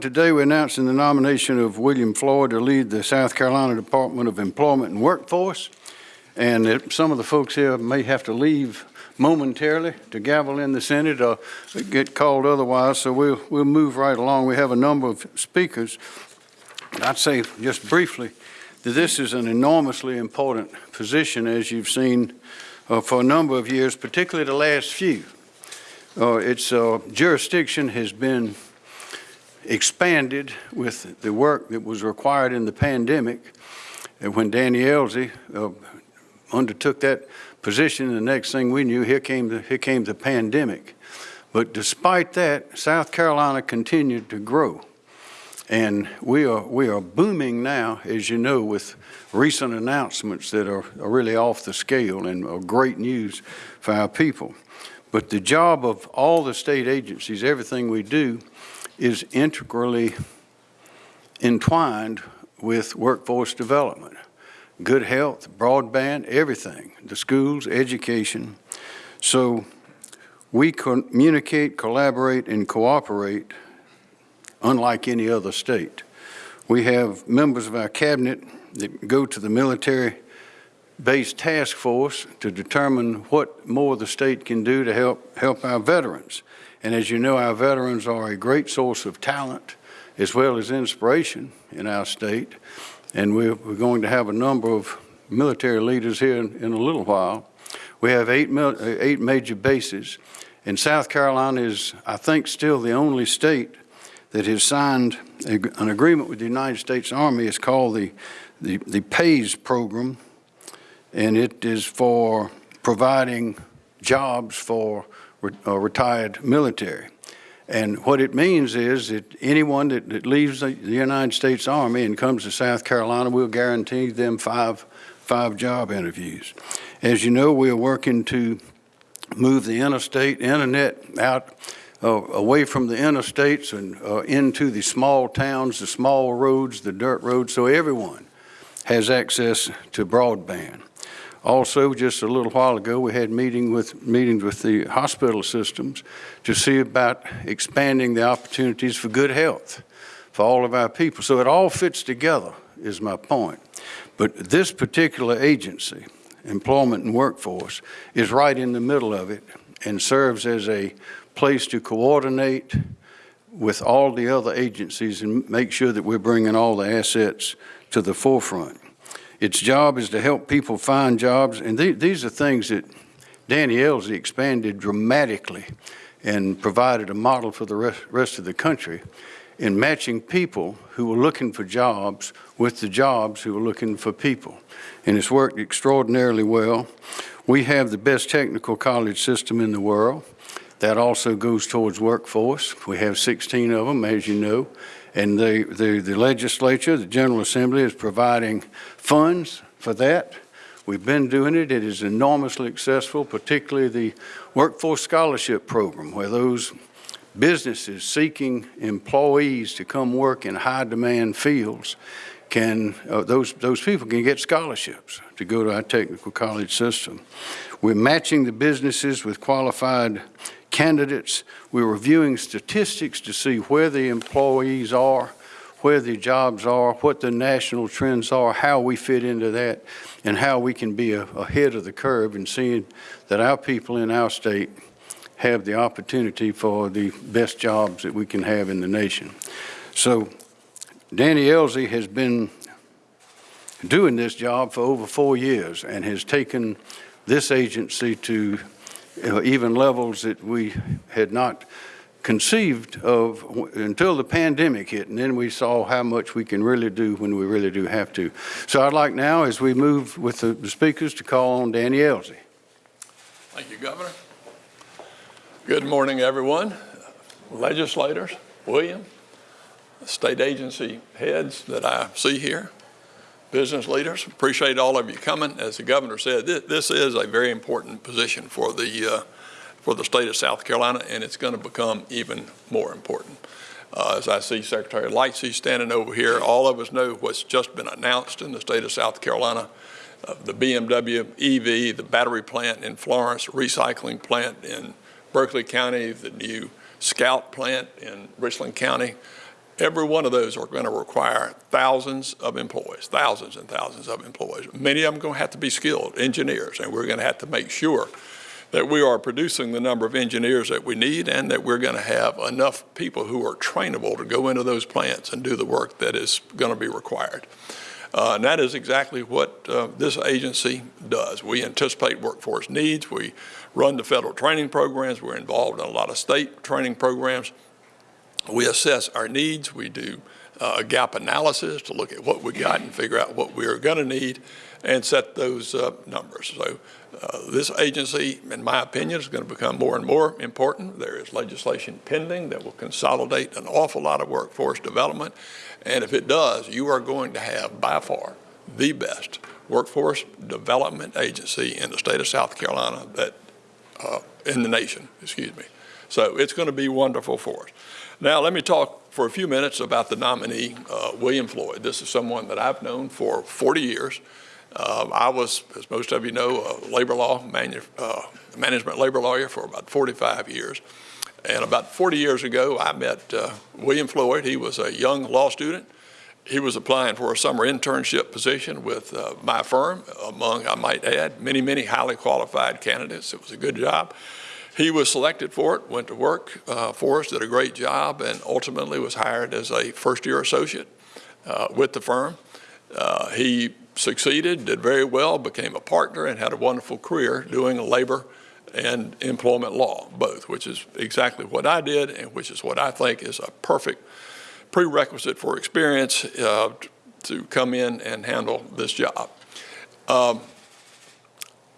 Today, we're announcing the nomination of William Floyd to lead the South Carolina Department of Employment and Workforce. And some of the folks here may have to leave momentarily to gavel in the Senate or get called otherwise, so we'll, we'll move right along. We have a number of speakers. I'd say just briefly that this is an enormously important position, as you've seen uh, for a number of years, particularly the last few. Uh, its uh, jurisdiction has been expanded with the work that was required in the pandemic. And when Danny Ellzey uh, undertook that position, the next thing we knew, here came the, here came the pandemic. But despite that, South Carolina continued to grow. And we are, we are booming now, as you know, with recent announcements that are, are really off the scale and are great news for our people. But the job of all the state agencies, everything we do, is integrally entwined with workforce development. Good health, broadband, everything, the schools, education. So we communicate, collaborate, and cooperate unlike any other state. We have members of our cabinet that go to the military based task force to determine what more the state can do to help help our veterans. And as you know, our veterans are a great source of talent as well as inspiration in our state. And we're, we're going to have a number of military leaders here in, in a little while. We have eight, uh, eight major bases. And South Carolina is, I think, still the only state that has signed a, an agreement with the United States Army. It's called the, the, the PAYS program, and it is for providing jobs for uh, retired military. And what it means is that anyone that, that leaves the, the, United States Army and comes to South Carolina, we'll guarantee them five, five job interviews. As you know, we are working to move the interstate internet out uh, away from the interstates and uh, into the small towns, the small roads, the dirt roads, so everyone has access to broadband. Also, just a little while ago, we had meeting with, meetings with the hospital systems to see about expanding the opportunities for good health for all of our people. So it all fits together, is my point. But this particular agency, Employment and Workforce, is right in the middle of it and serves as a place to coordinate with all the other agencies and make sure that we're bringing all the assets to the forefront. Its job is to help people find jobs, and th these are things that Danny Ellzey expanded dramatically and provided a model for the rest, rest of the country in matching people who were looking for jobs with the jobs who were looking for people. And it's worked extraordinarily well. We have the best technical college system in the world. That also goes towards workforce. We have 16 of them, as you know. And the, the, the legislature, the General Assembly is providing funds for that. We've been doing it. It is enormously successful, particularly the Workforce Scholarship Program, where those businesses seeking employees to come work in high demand fields can, uh, those, those people can get scholarships to go to our technical college system. We're matching the businesses with qualified candidates. We're reviewing statistics to see where the employees are, where the jobs are, what the national trends are, how we fit into that, and how we can be a, ahead of the curve and seeing that our people in our state have the opportunity for the best jobs that we can have in the nation. So Danny Ellzey has been doing this job for over four years and has taken this agency to even levels that we had not conceived of until the pandemic hit, and then we saw how much we can really do when we really do have to. So I'd like now, as we move with the, speakers, to call on Danny Ellzey. Thank you, Governor. Good morning, everyone. Legislators, William, state agency heads that I see here, business leaders. Appreciate all of you coming. As the governor said, this, this is a very important position for the uh, for the state of South Carolina, and it's going to become even more important. Uh, as I see Secretary Lightsey standing over here, all of us know what's just been announced in the state of South Carolina. Uh, the BMW EV, the battery plant in Florence, recycling plant in Berkeley County, the new Scout plant in Richland County, Every one of those are going to require thousands of employees, thousands and thousands of employees. Many of them are going to have to be skilled engineers, and we're going to have to make sure that we are producing the number of engineers that we need and that we're going to have enough people who are trainable to go into those plants and do the work that is going to be required. Uh, and that is exactly what uh, this agency does. We anticipate workforce needs. We run the federal training programs. We're involved in a lot of state training programs. We assess our needs. We do uh, a gap analysis to look at what we got and figure out what we are going to need and set those uh, numbers. So uh, this agency, in my opinion, is going to become more and more important. There is legislation pending that will consolidate an awful lot of workforce development. And if it does, you are going to have by far the best workforce development agency in the state of South Carolina that, uh, in the nation, excuse me. So it's going to be wonderful for us. Now, let me talk for a few minutes about the nominee, uh, William Floyd. This is someone that I've known for 40 years. Uh, I was, as most of you know, a labor law, uh, management labor lawyer for about 45 years. And about 40 years ago, I met uh, William Floyd. He was a young law student. He was applying for a summer internship position with uh, my firm, among, I might add, many, many highly qualified candidates. It was a good job. He was selected for it, went to work uh, for us, did a great job, and ultimately was hired as a first-year associate uh, with the firm. Uh, he succeeded, did very well, became a partner, and had a wonderful career doing labor and employment law, both, which is exactly what I did and which is what I think is a perfect prerequisite for experience uh, to come in and handle this job. Um,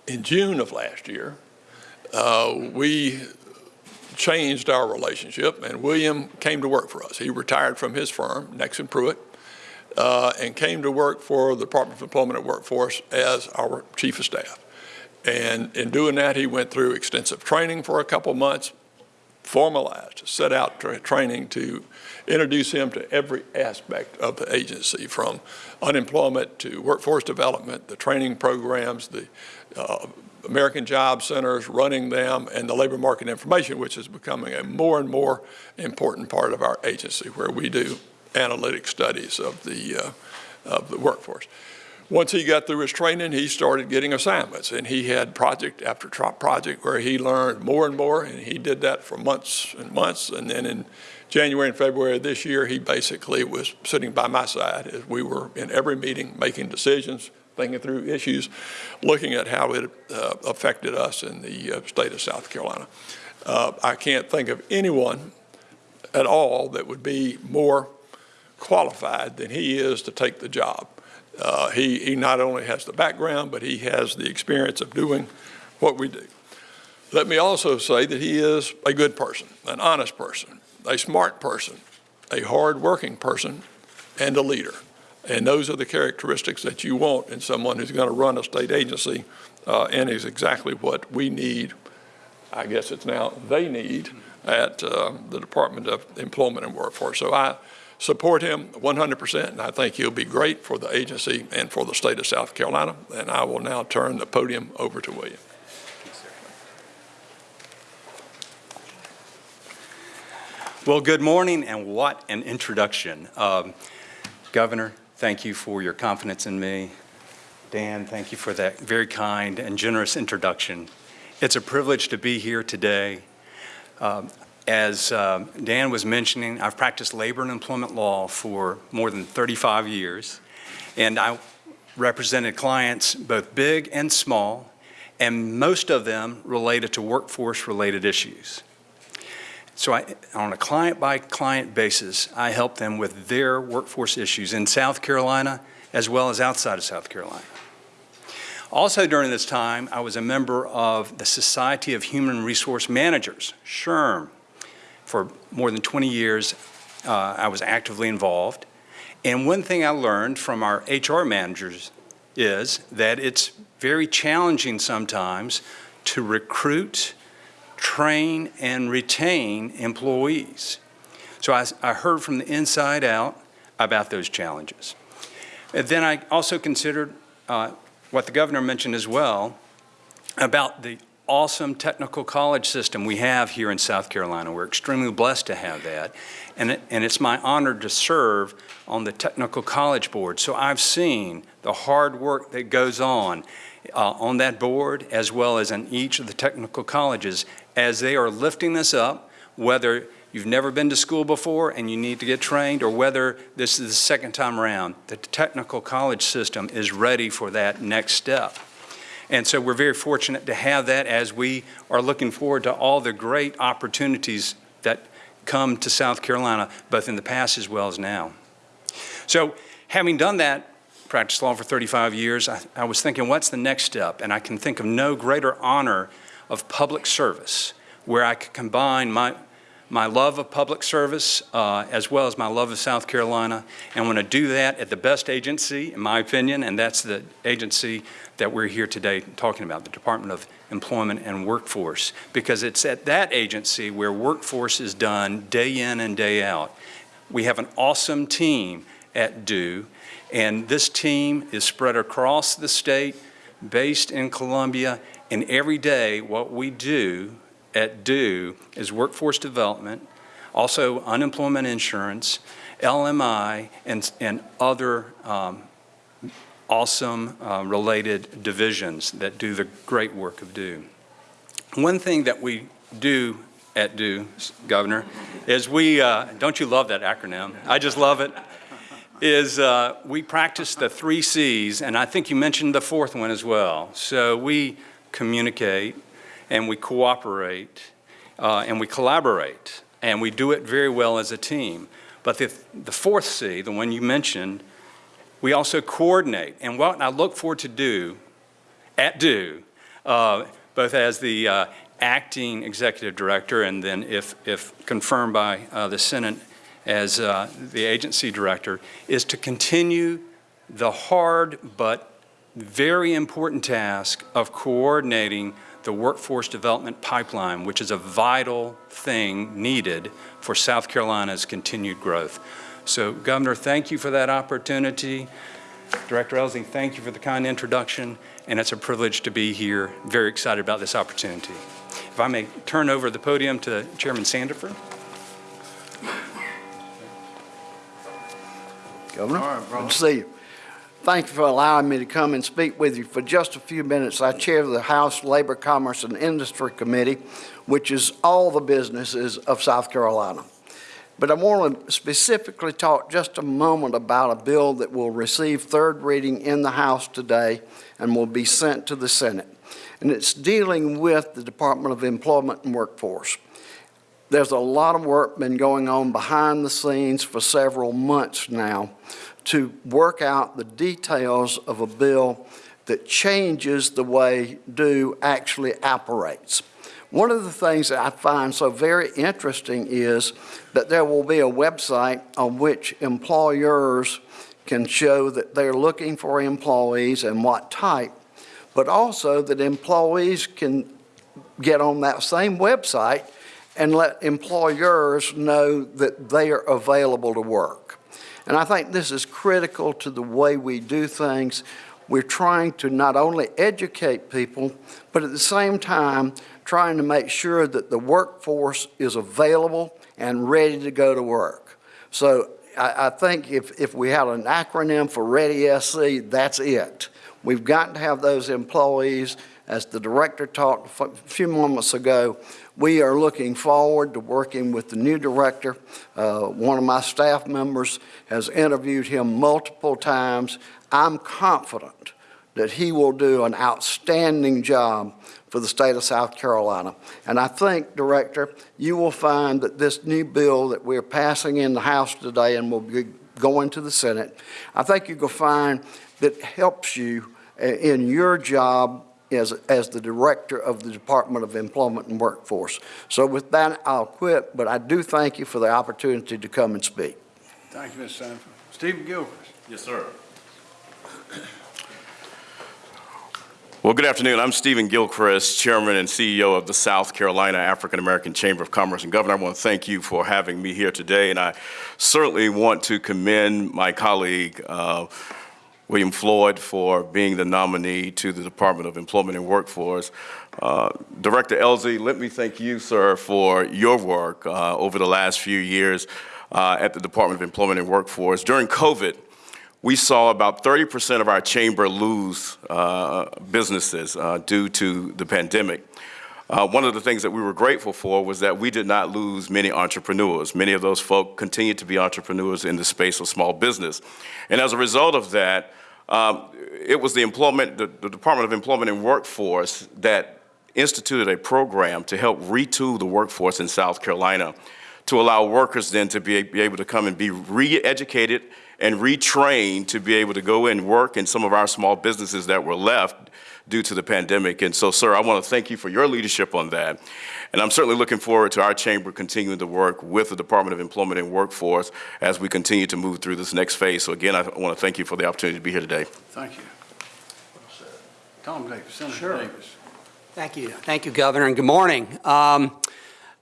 in June of last year, uh, we changed our relationship, and William came to work for us. He retired from his firm, Nexsen Pruet, uh, and came to work for the Department of Employment and Workforce as our chief of staff. And in doing that, he went through extensive training for a couple months, formalized, set out tra training to introduce him to every aspect of the agency, from unemployment to workforce development, the training programs, the uh, American Job Centers, running them, and the labor market information, which is becoming a more and more important part of our agency, where we do analytic studies of the, uh, of the workforce. Once he got through his training, he started getting assignments, and he had project after project where he learned more and more, and he did that for months and months. And then in January and February of this year, he basically was sitting by my side as we were in every meeting making decisions, thinking through issues, looking at how it uh, affected us in the uh, state of South Carolina. Uh, I can't think of anyone at all that would be more qualified than he is to take the job. Uh, he, he not only has the background, but he has the experience of doing what we do. Let me also say that he is a good person, an honest person, a smart person, a hard-working person, and a leader. And those are the characteristics that you want in someone who's going to run a state agency uh, and is exactly what we need, I guess it's now they need, at uh, the Department of Employment and Workforce. So I support him 100%, and I think he'll be great for the agency and for the state of South Carolina. And I will now turn the podium over to William. Well, good morning, and what an introduction. Um, Governor, thank you for your confidence in me. Dan, thank you for that very kind and generous introduction. It's a privilege to be here today. Um, as um, Dan was mentioning, I've practiced labor and employment law for more than 35 years, and I represented clients both big and small, and most of them related to workforce-related issues. So I, on a client-by-client -client basis, I help them with their workforce issues in South Carolina as well as outside of South Carolina. Also during this time, I was a member of the Society of Human Resource Managers, SHRM, for more than 20 years, uh, I was actively involved. And one thing I learned from our HR managers is that it's very challenging sometimes to recruit, train, and retain employees. So I, I heard from the inside out about those challenges. And then I also considered uh, what the governor mentioned as well about the awesome technical college system we have here in South Carolina. We're extremely blessed to have that. And, it, and it's my honor to serve on the Technical College Board. So I've seen the hard work that goes on uh, on that board as well as in each of the technical colleges as they are lifting this up, whether you've never been to school before and you need to get trained, or whether this is the second time around, the technical college system is ready for that next step. And so we're very fortunate to have that as we are looking forward to all the great opportunities that come to South Carolina, both in the past as well as now. So having done that, practiced law for 35 years, I, I was thinking, what's the next step? And I can think of no greater honor of public service where I could combine my, my love of public service uh, as well as my love of South Carolina. And want to do that at the best agency, in my opinion, and that's the agency that we're here today talking about, the Department of Employment and Workforce, because it's at that agency where workforce is done day in and day out. We have an awesome team at DEW, and this team is spread across the state, based in Columbia, and every day what we do at DEW is workforce development, also unemployment insurance, LMI, and, and other um, awesome uh, related divisions that do the great work of DEW. One thing that we do at DEW, Governor, is we, uh, don't you love that acronym? I just love it. Is uh, we practice the three C's, and I think you mentioned the fourth one as well. So we communicate, and we cooperate, uh, and we collaborate, and we do it very well as a team. But the, the fourth C, the one you mentioned, we also coordinate. And what I look forward to do at DEW, uh, both as the uh, acting executive director and then if, if confirmed by uh, the Senate as uh, the agency director, is to continue the hard but very important task of coordinating the workforce development pipeline, which is a vital thing needed for South Carolina's continued growth. So, Governor, thank you for that opportunity. Director Ellzey, thank you for the kind introduction, and it's a privilege to be here. Very excited about this opportunity. If I may turn over the podium to Chairman Sandifer. Governor, good to see you. Thank you for allowing me to come and speak with you for just a few minutes. I chair the House Labor, Commerce, and Industry Committee, which is all the businesses of South Carolina. But I want to specifically talk just a moment about a bill that will receive third reading in the House today and will be sent to the Senate. And it's dealing with the Department of Employment and Workforce. There's a lot of work been going on behind the scenes for several months now to work out the details of a bill that changes the way DEW actually operates. One of the things that I find so very interesting is that there will be a website on which employers can show that they're looking for employees and what type, but also that employees can get on that same website and let employers know that they are available to work. And I think this is critical to the way we do things. We're trying to not only educate people, but at the same time, trying to make sure that the workforce is available and ready to go to work. So I, I think if, if we had an acronym for Ready SC, that's it. We've got to have those employees, as the director talked a few moments ago, we are looking forward to working with the new director. Uh, one of my staff members has interviewed him multiple times. I'm confident that he will do an outstanding job for the state of South Carolina. And I think, Director, you will find that this new bill that we're passing in the House today and will be going to the Senate, I think you will find that helps you uh, in your job as, as the director of the Department of Employment and Workforce. So with that, I'll quit, but I do thank you for the opportunity to come and speak. Thank you, Mr. Sandifer. Stephen Gilchrist. Yes, sir. Well, good afternoon. I'm Stephen Gilchrist, Chairman and CEO of the South Carolina African American Chamber of Commerce. And Governor, I want to thank you for having me here today. And I certainly want to commend my colleague, uh, William Floyd for being the nominee to the Department of Employment and Workforce. Uh, Director Ellzey, let me thank you, sir, for your work uh, over the last few years uh, at the Department of Employment and Workforce. During COVID, we saw about 30% of our chamber lose uh, businesses uh, due to the pandemic. Uh, one of the things that we were grateful for was that we did not lose many entrepreneurs. Many of those folk continue to be entrepreneurs in the space of small business. And as a result of that, um, it was the employment, the, the Department of Employment and Workforce that instituted a program to help retool the workforce in South Carolina to allow workers then to be, be able to come and be re-educated and retrained to be able to go and work in some of our small businesses that were left due to the pandemic. And so, sir, I want to thank you for your leadership on that. And I'm certainly looking forward to our chamber continuing to work with the Department of Employment and Workforce as we continue to move through this next phase. So again, I want to thank you for the opportunity to be here today. Thank you. Tom Davis, Senator Sure. Davis. Thank you. Thank you, Governor, and good morning. Um,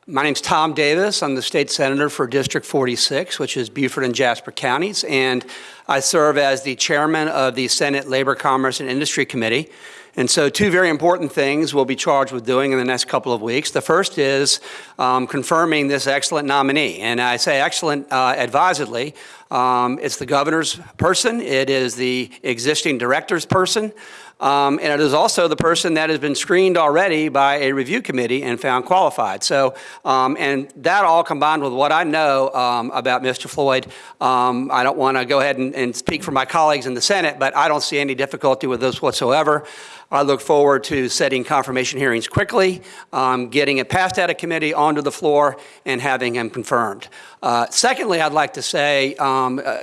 My name's Tom Davis. I'm the state senator for District 46, which is Beaufort and Jasper counties, and I serve as the chairman of the Senate Labor, Commerce, and Industry Committee. And so two very important things we'll be charged with doing in the next couple of weeks. The first is um, confirming this excellent nominee, and I say excellent uh, advisedly. Um, It's the governor's person, it is the existing director's person, um, and it is also the person that has been screened already by a review committee and found qualified. So, um, and that all combined with what I know um, about Mr. Floyd, um, I don't want to go ahead and, and speak for my colleagues in the Senate, but I don't see any difficulty with this whatsoever. I look forward to setting confirmation hearings quickly, um, getting it passed out of committee, onto the floor, and having him confirmed. Uh, secondly, I'd like to say um, uh, uh,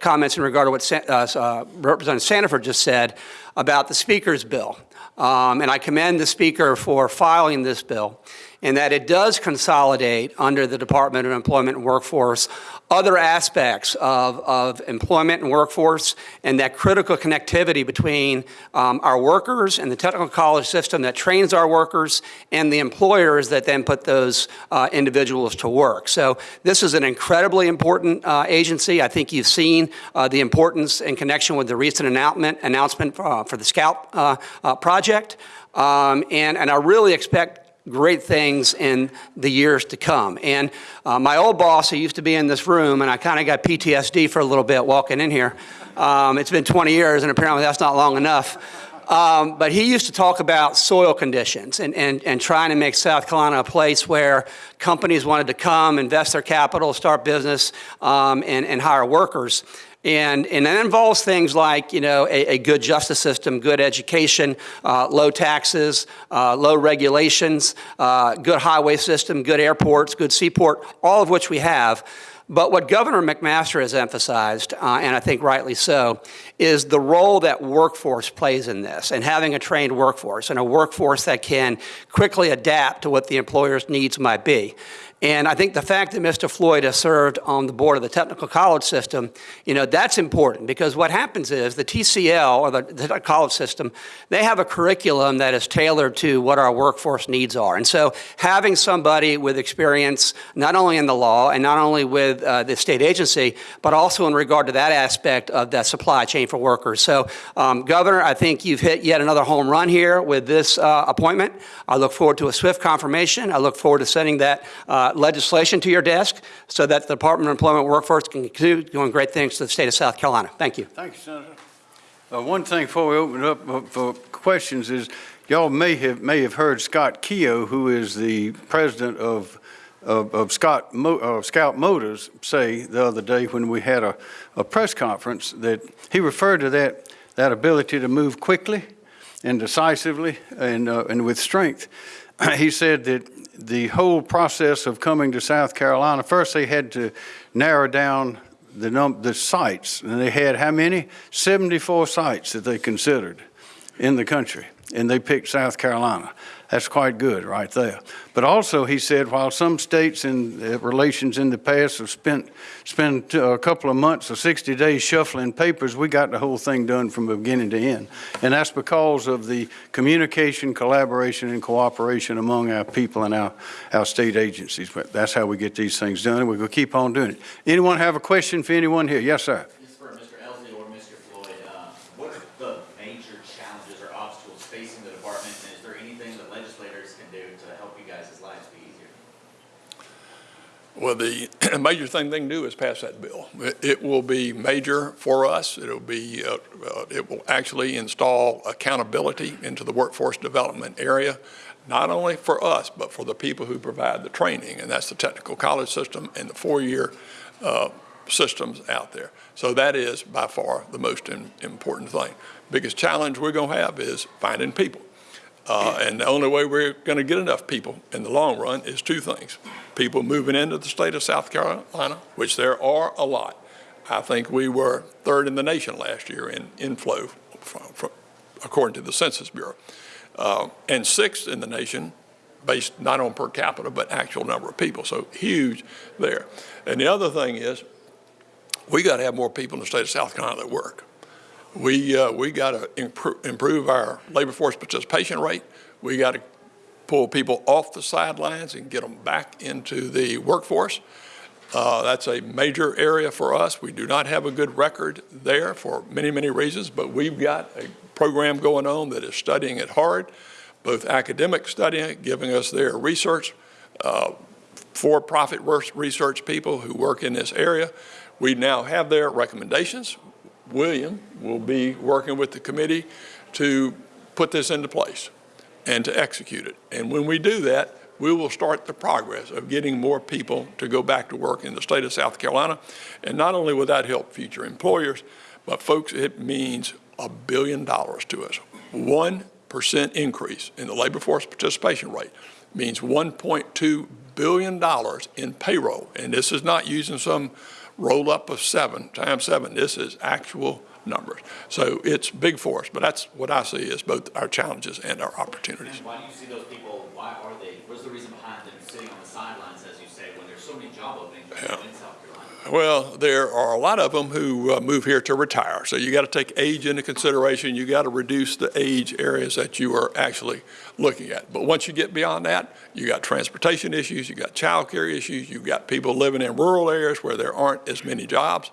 comments in regard to what uh, uh, Representative Sandifer just said about the Speaker's bill. Um, and I commend the Speaker for filing this bill, in that it does consolidate under the Department of Employment and Workforce other aspects of, of employment and workforce and that critical connectivity between um, our workers and the technical college system that trains our workers and the employers that then put those uh, individuals to work. So this is an incredibly important uh, agency. I think you've seen uh, the importance in connection with the recent announcement, announcement uh, for the Scout uh, uh, project. Um, and, and I really expect great things in the years to come. And uh, my old boss, who used to be in this room, and I kind of got PTSD for a little bit walking in here. Um, it's been 20 years, and apparently that's not long enough. Um, but he used to talk about soil conditions and, and, and trying to make South Carolina a place where companies wanted to come, invest their capital, start business, um, and, and hire workers. And, and that involves things like, you know, a, a good justice system, good education, uh, low taxes, uh, low regulations, uh, good highway system, good airports, good seaport, all of which we have. But what Governor McMaster has emphasized, uh, and I think rightly so, is the role that workforce plays in this and having a trained workforce and a workforce that can quickly adapt to what the employer's needs might be. And I think the fact that Mr. Floyd has served on the board of the technical college system, you know, that's important because what happens is the TCL or the, the college system, they have a curriculum that is tailored to what our workforce needs are. And so having somebody with experience, not only in the law and not only with uh, the state agency, but also in regard to that aspect of that supply chain for workers. So, um, Governor, I think you've hit yet another home run here with this uh, appointment. I look forward to a swift confirmation. I look forward to sending that uh, legislation to your desk so that the Department of Employment Workforce can continue doing great things to the state of South Carolina. Thank you. Thank you, Senator. Uh, One thing before we open up uh, for questions is, y'all may have, may have heard Scott Keogh, who is the president of, of of Scott, Mo- uh, Scout Motors, say the other day when we had a, a press conference, that he referred to that, that ability to move quickly and decisively and, uh, and with strength. He said that the whole process of coming to South Carolina, first they had to narrow down the num, the sites, and they had how many? 74 sites that they considered in the country, and they picked South Carolina. That's quite good right there. But also, he said, while some states in uh, relations in the past have spent, spent uh, a couple of months or 60 days shuffling papers, we got the whole thing done from beginning to end. And that's because of the communication, collaboration, and cooperation among our people and our, our state agencies. But that's how we get these things done, and we're going to keep on doing it. Anyone have a question for anyone here? Yes, sir. This is for Mr. Ellzey or Mr. Floyd. Uh, Well, the major thing they can do is pass that bill. It- will be major for us. It'll be, uh, uh, it will actually install accountability into the workforce development area, not only for us, but for the people who provide the training, and that's the technical college system and the four-year uh, systems out there. So that is by far the most im- important thing. Biggest challenge we're going to have is finding people. Uh, And the only way we're going to get enough people in the long run is two things. People moving into the state of South Carolina, which there are a lot. I think we were third in the nation last year in inflow, from, from, according to the Census Bureau. Uh, and sixth in the nation, based not on per capita, but actual number of people. So huge there. And the other thing is, we got to have more people in the state of South Carolina that work. We, uh, we got to improve, improve our labor force participation rate. We got to pull people off the sidelines and get them back into the workforce. Uh, that's a major area for us. We do not have a good record there for many, many reasons, but we've got a program going on that is studying it hard, both academic studying it, giving us their research, uh, for-profit research people who work in this area. We now have their recommendations. William will be working with the committee to put this into place and to execute it. And when we do that, we will start the progress of getting more people to go back to work in the state of South Carolina. And not only will that help future employers, but folks, it means a billion dollars to us. 1% increase in the labor force participation rate means $1.2 billion in payroll. And this is not using some roll up of seven times seven. This is actual numbers. So it's big for us, but that's what I see as both our challenges and our opportunities. And why do you see those people, why are they, what's the reason behind them sitting on the sidelines, as you say, when there's so many job openings now in South Carolina? Well, there are a lot of them who uh, move here to retire. So you got to take age into consideration. You got to reduce the age areas that you are actually looking at. But once you get beyond that, you got transportation issues, you got childcare issues, you've got people living in rural areas where there aren't as many jobs.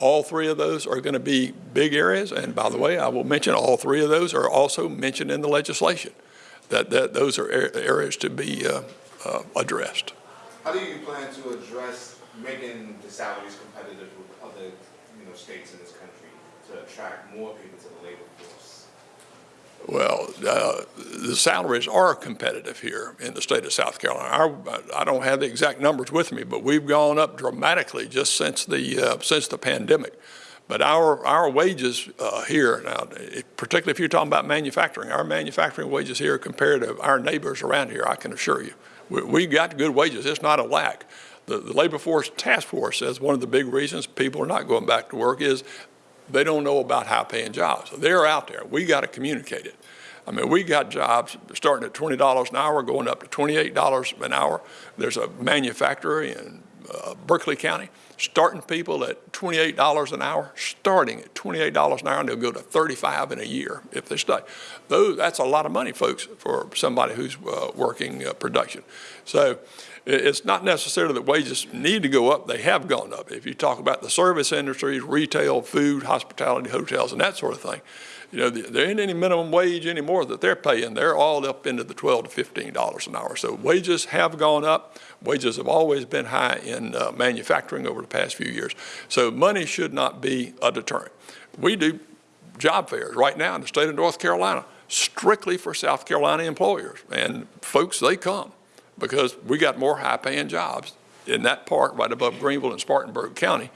All three of those are going to be big areas. And by the way, I will mention all three of those are also mentioned in the legislation, that, that those are areas to be uh, uh, addressed. How do you plan to address making the salaries competitive with other, you know, states in this country to attract more people to the labor force? Well, uh, the salaries are competitive here in the state of South Carolina. Our, I don't have the exact numbers with me, but we've gone up dramatically just since the, uh, since the pandemic. But our, our wages uh, here, now, it- particularly if you're talking about manufacturing, our manufacturing wages here compared to our neighbors around here, I can assure you, we, we got good wages. It's not a lack. The, the Labor Force Task Force says one of the big reasons people are not going back to work is they don't know about high-paying jobs. They're out there. We got to communicate it. I mean, we got jobs starting at $20 an hour, going up to $28 an hour. There's a manufacturer in uh, Berkeley County starting people at $28 an hour, starting at $28 an hour, and they'll go to 35 in a year if they stay. Those, that's a lot of money, folks, for somebody who's uh, working uh, production. So it's not necessarily that wages need to go up. They have gone up. If you talk about the service industries, retail, food, hospitality, hotels, and that sort of thing, you know, there ain't any minimum wage anymore that they're paying. They're all up into the 12 to 15 dollars an hour. So wages have gone up. Wages have always been high in uh, manufacturing over the past few years. So money should not be a deterrent. We do job fairs right now in the state of North Carolina strictly for South Carolina employers. And folks, they come because we got more high-paying jobs in that part right above Greenville and Spartanburg County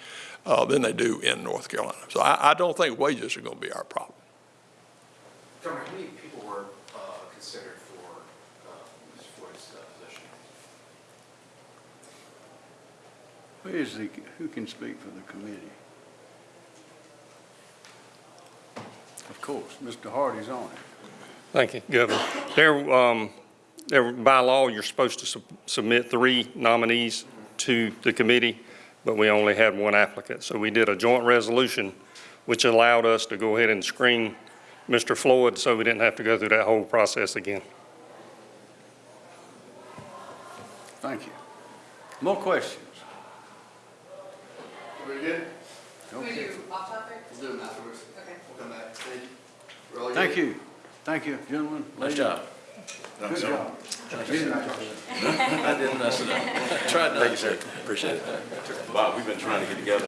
uh, than they do in North Carolina. So I, I don't think wages are going to be our problem. Governor, how many people were uh, considered for, uh, Ms. Floyd's uh, position? Who is the, who can speak for the committee? Of course, Mr. Hardy's on it. Thank you, Governor. There, um, there, by law, you're supposed to sub- submit three nominees to the committee, but we only had one applicant. So we did a joint resolution, which allowed us to go ahead and screen Mr. Floyd, so we didn't have to go through that whole process again. Thank you. More questions? We good? We Okay. do off topic? We'll do them afterwards. Okay. We'll come back. Thank you. We're Thank you. Thank you, gentlemen. Nice job. Good job. I didn't mess it up. Tried not it. Bob, we've been trying to get together.